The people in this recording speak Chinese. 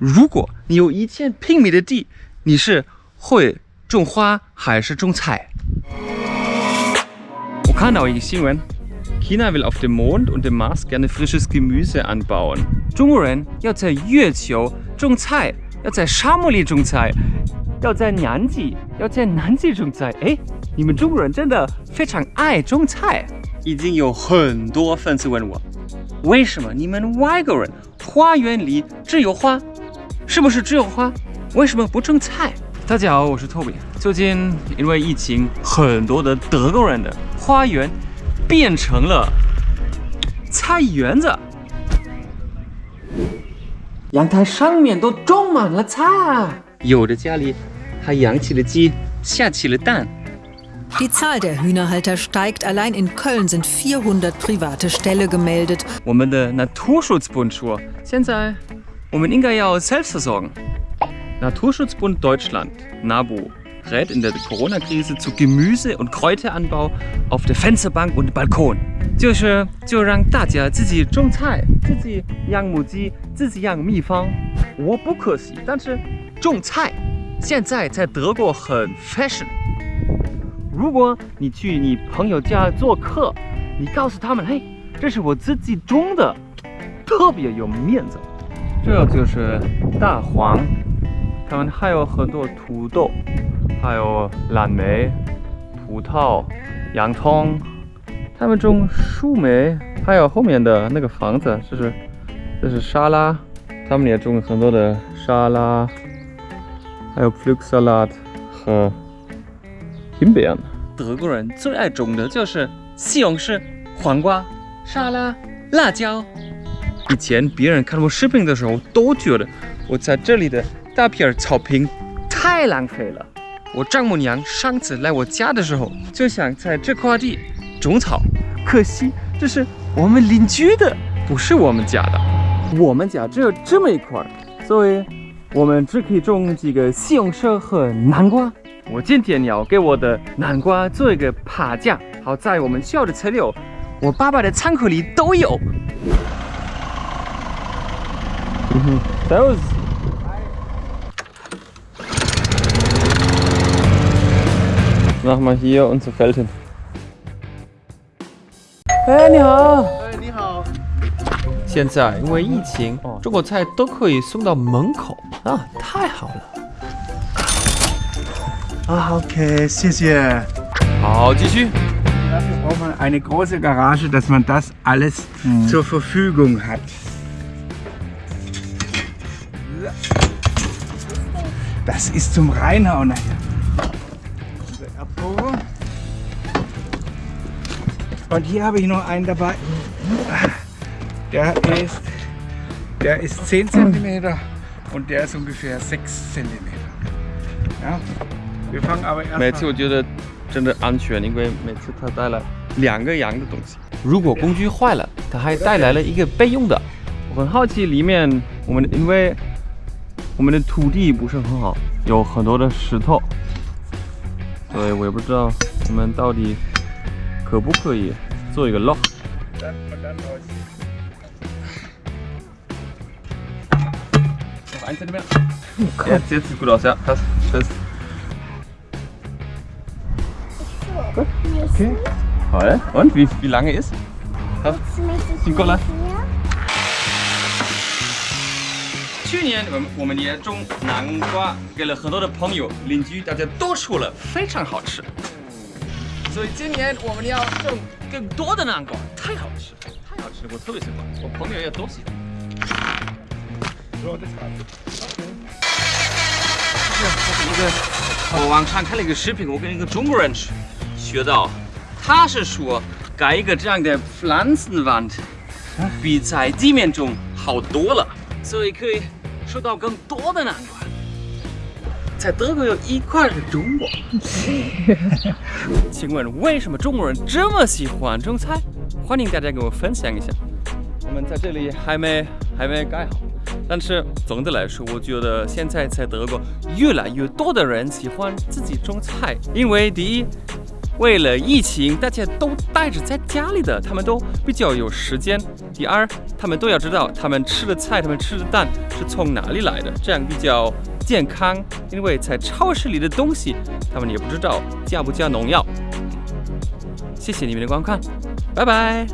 如果你有一千平米的地，你是会种花还是种菜？我看到一个新闻，China will auf dem Mond und dem Mars gerne frisches Gemüse anbauen。中国人要在月球种菜，要在沙漠里种菜，要在南极，要在南极种菜。哎，你们中国人真的非常爱种菜。已经有很多粉丝问我，为什么你们外国人花园里只有花？是不是只有花？为什么不种菜？大家好，我是 Toby。最近因为疫情，很多的德国人的花园变成了菜园子，阳台上面都种满了菜，有的家里还养起了鸡，下起了蛋。Die Zahl der Hühnerhalter steigt. Allein in Köln sind 400 private Ställe gemeldet. 我们的 Naturschutzbund 说，现在 我们应该要 Selbstversorgen. Naturschutzbund Deutschland, NABU, rät in der Corona-Krise zu Gemüse- und Kräuteranbau auf der Fensterbank und Balkon. 就是就让大家自己种菜，自己养母鸡，自己养蜜蜂。我不可惜，但是种菜现在在德国很 fashion。如果你去你朋友家做客，你告诉他们，嘿，这是我自己种的，特别有面子。 这就是大黄，他们还有很多土豆，还有蓝莓、葡萄、洋葱。他们种树莓，还有后面的那个房子，这是这是沙拉，他们也种很多的沙拉，还有 f l u x salad 和。挺别样的。德国人最爱种的就是西红柿、黄瓜、沙拉、辣椒。以前别人看我视频的时候，都觉得我在这里的大片草坪太浪费了。我丈母娘上次来我家的时候，就想在这块地种草，可惜这是我们邻居的，不是我们家的。我们家只有这么一块，所以我们只可以种几个西红柿和南瓜。我今天要给我的南瓜做一个爬架，好在我们校的材料，我爸爸的仓库里都有。嗯哼，Servus。Machen wir hier unser Feld hin. 哎，你好。哎，你好。现在因为疫情，中国菜都可以送到门口啊，太好了。Ah, okay, 谢谢。好，继续。Dafür braucht man eine große Garage, dass man das alles mhm. zur Verfügung hat. Das ist zum Reinhauen nachher. Und hier habe ich noch einen dabei. Der ist, der ist 10 cm und der ist ungefähr 6 cm. Ja, 每次我觉得真的安全，因为每次他带了两个羊的东西。如果工具坏了，他还带来了一个备用的。我很好奇里面我们因为 我们的土地不是很好，有很多的石头，所以我也不知道我们到底可不可以做一个 lock。Ein Zentimeter. Jetzt, jetzt sieht gut aus, ja. Passt. Tschüss. Okay. Toll. Und wie, wie lange ist? Nicola. 去年我们我们也种南瓜，给了很多的朋友、邻居，大家都说了非常好吃。所以今年我们要种更多的南瓜，太好吃，太好吃，我特别喜欢，我朋友也都喜欢。这是一个，我网上看了一个视频，我跟一个中国人学到。他是说盖一个这样的 Pflanzenwand 比在地面中好多了，所以可以收到更多的南瓜。在德国有一块是中国。请问为什么中国人这么喜欢种菜？欢迎大家跟我分享一下。我们在这里还没还没盖好，但是总的来说，我觉得现在在德国越来越多的人喜欢自己种菜，因为第一。为了疫情，大家都待着在家里的，他们都比较有时间。第二，他们都要知道他们吃的菜、他们吃的蛋是从哪里来的，这样比较健康。因为在超市里的东西，他们也不知道加不加农药。谢谢你们的观看，拜拜。